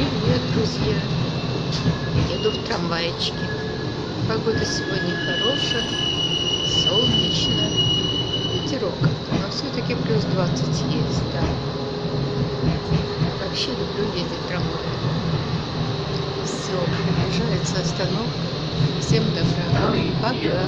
Привет, друзья! Еду в трамвайчике. Погода сегодня хорошая, солнечно, ветерок, но все-таки плюс 20 есть, да. Вообще люблю ездить трамвай. Все, приближается остановка. Всем добра. Пока.